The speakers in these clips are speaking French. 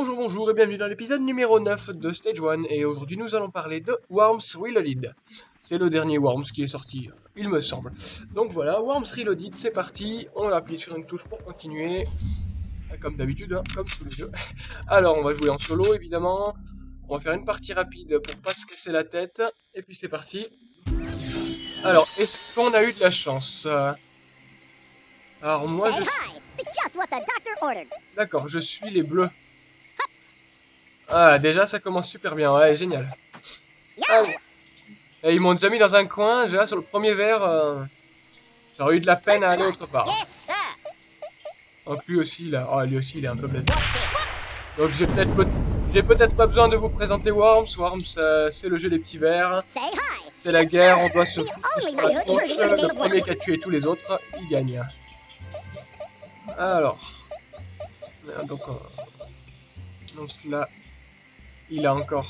Bonjour, bonjour et bienvenue dans l'épisode numéro 9 de Stage 1 et aujourd'hui nous allons parler de Worms Reloaded. C'est le dernier Worms qui est sorti, il me semble. Donc voilà, Worms Reloaded, c'est parti, on va appuyer sur une touche pour continuer, comme d'habitude, hein, comme tous les deux. Alors on va jouer en solo évidemment, on va faire une partie rapide pour pas se casser la tête, et puis c'est parti. Alors, est-ce qu'on a eu de la chance? Alors moi je... D'accord, je suis les bleus. Ah, déjà, ça commence super bien. Ouais, génial. Et ils m'ont déjà mis dans un coin. Déjà, sur le premier verre, euh, j'aurais eu de la peine à aller autre part. Donc lui aussi, là. Oh, lui aussi, il est un peu bête. Donc j'ai peut-être j'ai peut-être pas besoin de vous présenter Worms. Worms, euh, c'est le jeu des petits verres. C'est la guerre, on doit se foutre sur la tronche. Le premier qui a tué tous les autres, il gagne. Alors. Donc, euh, donc là, il a encore...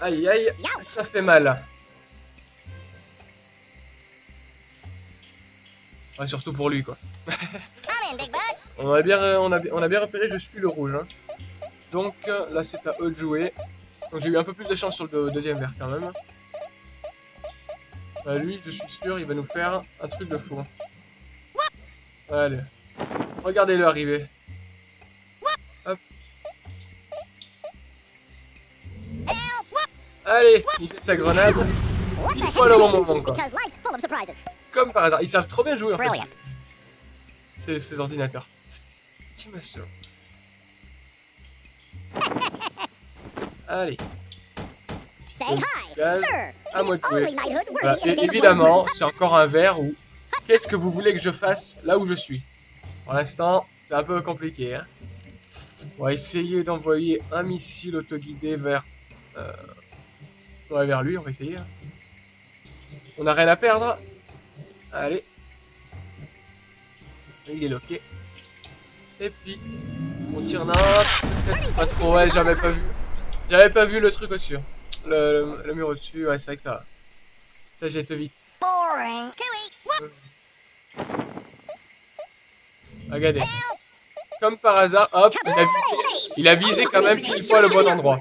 Aïe aïe, ça fait mal. Surtout pour lui quoi. on, a bien, on, repéré, je suis le rouge. Hein. Donc là c'est à eux de jouer. J'ai eu un peu plus de chance sur le deuxième verre quand même. Bah, lui, je suis sûr, il va nous faire un truc de fou. Allez. Regardez-le arriver. Hop. Allez, il fait sa grenade. Il faut le bon moment, quoi. Comme par hasard. Ils savent trop bien jouer, en fait. C'est ces ordinateurs. Master. Allez. à moi de jouer. Et évidemment, c'est encore un verre où Qu'est-ce que vous voulez que je fasse là où je suis Pour l'instant, c'est un peu compliqué. Hein. on va essayer d'envoyer un missile autoguidé vers... Euh, vers lui, on va essayer. Hein. On n'a rien à perdre. Allez. Il est loqué. Et puis, on tire là. Pas trop, ouais, j'avais pas vu. J'avais pas vu le truc au-dessus. Le, le, mur au-dessus, ouais, c'est vrai que ça... Ça jette vite. Boring. Regardez. Comme par hasard, hop, il a visé, quand même pile fois le bon endroit.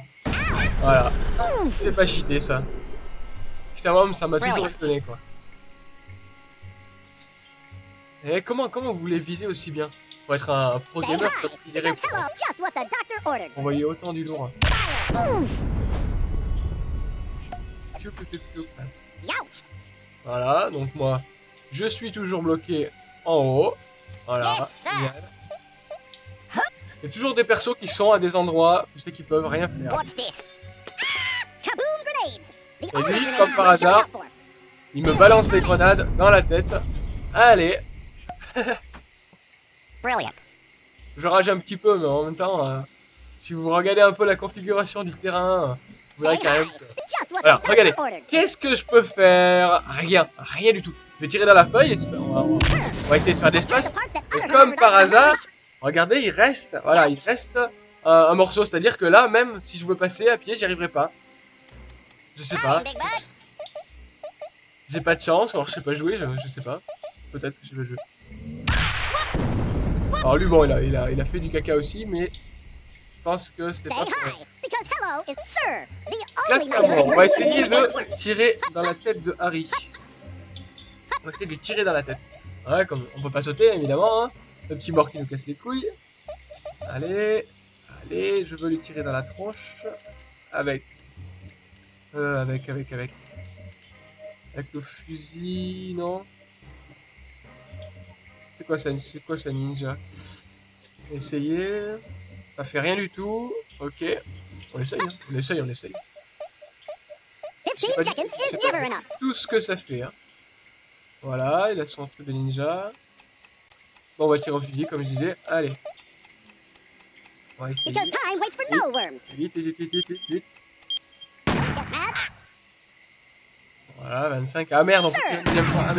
Voilà. C'est pas cheaté ça. Putain, ça m'a toujours étonné quoi. Et eh, comment, comment vous voulez viser aussi bien? Pour être un pro gamer, considéré pour envoyer autant du lourd. Voilà, donc moi, je suis toujours bloqué en haut. Voilà. Il y a toujours des persos qui sont à des endroits où c'est qu'ils peuvent rien faire. Et lui, comme par hasard, il me balance des grenades dans la tête. Allez Je rage un petit peu, mais en même temps, euh, si vous regardez un peu la configuration du terrain, vous verrez quand même Alors, regardez. Qu'est-ce que je peux faire? Rien. Rien du tout. Je vais tirer dans la feuille et on va, essayer de faire de l'espace. Et comme par hasard, regardez, il reste, voilà, il reste un, morceau. C'est-à-dire que là, même si je veux passer à pied, j'y arriverai pas. Je sais pas. J'ai pas de chance, alors je sais pas jouer, je, sais pas. Peut-être que je vais jouer. Alors lui, bon, il a, il, a, il a fait du caca aussi, mais je pense que c'était pas Là, on va essayer de tirer dans la tête de Harry. On va essayer de lui tirer dans la tête. Ouais, comme on peut pas sauter, évidemment. Hein. Le petit mort qui nous casse les couilles. Allez. Allez, je veux lui tirer dans la tronche. Avec. Euh, avec, avec, avec. Avec le fusil, non C'est quoi ça C'est quoi ça, ninja? Essayer. Ça fait rien du tout. Ok. On essaye, hein. on essaye, on essaye. C'est pas, pas tout ce que ça fait. Hein. Voilà, il a son truc de ninja. Bon, on va tirer au fusil, comme je disais. Allez. On va essayer. Vite, vite, vite, vite, vite, vite. Voilà, 25. Ah merde, on peut faire une deuxième fois. Ah,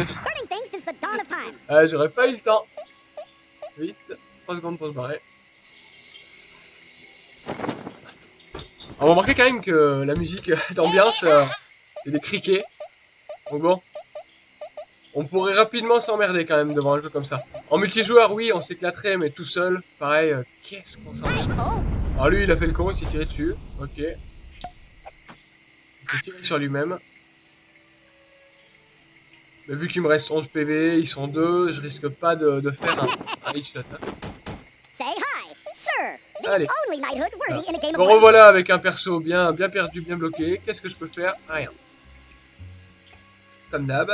ah, j'aurais pas eu le temps. Vite, 3 secondes pour se barrer. On va remarquer quand même que la musique d'ambiance, euh, c'est des criquets. Donc bon, On pourrait rapidement s'emmerder quand même devant un jeu comme ça. En multijoueur, oui, on s'éclaterait, mais tout seul, pareil, euh, qu'est-ce qu'on s'emmerde. Alors lui, il a fait le con, il s'est tiré dessus. Ok. Il s'est tiré sur lui-même. Mais vu qu'il me reste 11 PV, ils sont deux, je risque pas de, de faire un, un headshot. Hein. Allez. Me revoilà avec un perso bien, bien perdu, bien bloqué. Qu'est-ce que je peux faire? Rien. Comme d'hab.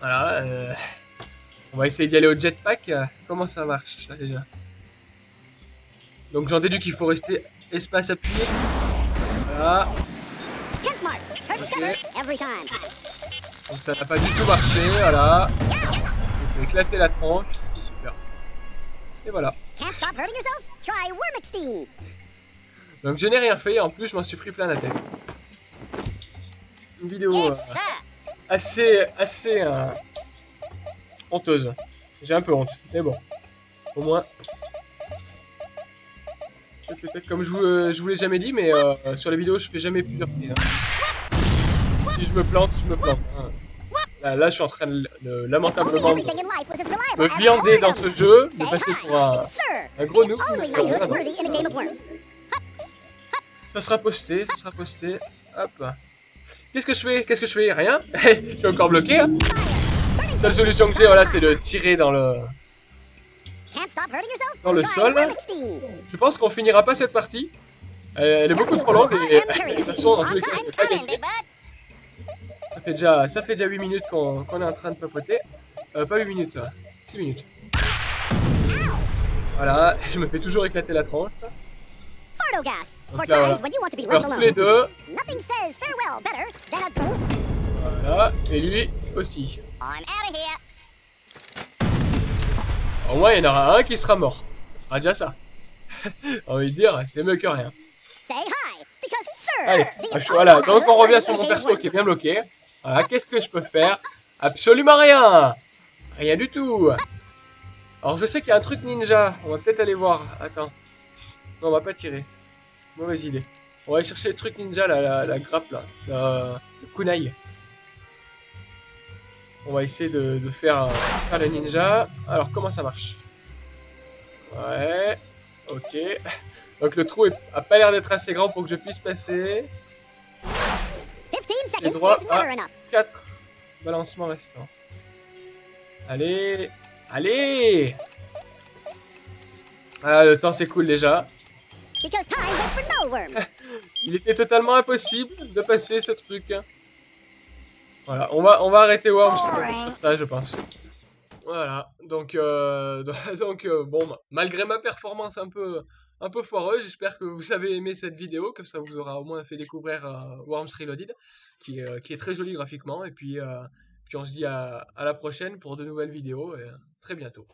Voilà. Euh... On va essayer d'y aller au jetpack. Comment ça marche ça déjà Donc j'en déduis qu'il faut rester espace appuyé. Voilà. Okay. Donc ça n'a pas du tout marché, voilà. On éclater la tronche. Super. Et voilà. Donc je n'ai rien fait, en plus je m'en suis pris plein la tête. Une vidéo euh, assez, assez euh, honteuse. J'ai un peu honte, mais bon. Au moins. Peut-être comme je vous, euh, je vous l'ai jamais dit, mais euh, sur les vidéos je fais jamais plusieurs prises. Hein. Si je me plante, je me plante. Hein. Là, là, je suis en train de, de lamentablement de me viander dans ce jeu, de passer pour un, un gros noob. Ça sera posté, ça sera posté. Hop. Qu'est-ce que je fais? Qu'est-ce que je fais? Rien? je suis encore bloqué. Hein Seule solution que j'ai, voilà, c'est de tirer dans le dans le sol. Je pense qu'on finira pas cette partie. Elle est beaucoup trop longue et de toute façon, dans tous les cas, je vais pas gagner. Ça fait déjà, ça fait déjà 8 minutes qu'on qu est en train de papoter. Euh, pas 8 minutes, 6 minutes. Voilà, je me fais toujours éclater la tranche. Donc là, voilà. tous les deux. Voilà, et lui aussi. Au moins, il y en aura un qui sera mort. Ce sera déjà ça. On envie de dire, c'est mieux que rien. Allez, voilà, donc on revient sur mon perso qui est bien bloqué. Voilà, qu'est-ce que je peux faire? Absolument rien Rien du tout Alors je sais qu'il y a un truc ninja, on va peut-être aller voir. Attends. Non, on va pas tirer. Mauvaise idée. On va aller chercher le truc ninja, là, la, grappe, là. le kunai. On va essayer de, faire, faire le ninja. Alors, comment ça marche? Ouais. Ok. Donc le trou a pas l'air d'être assez grand pour que je puisse passer. J'ai droit à 4 balancements restants. Allez Allez Ah, le temps s'écoule déjà. Il était totalement impossible de passer ce truc. Voilà, on va, on va arrêter Worms ça, je pense. Voilà, donc, euh, donc euh, bon, malgré ma performance un peu, un peu foireuse, j'espère que vous avez aimé cette vidéo, que ça vous aura au moins fait découvrir euh, Worms Reloaded, qui, qui, est très joli graphiquement, et puis, puis on se dit à, à la prochaine pour de nouvelles vidéos, et très bientôt.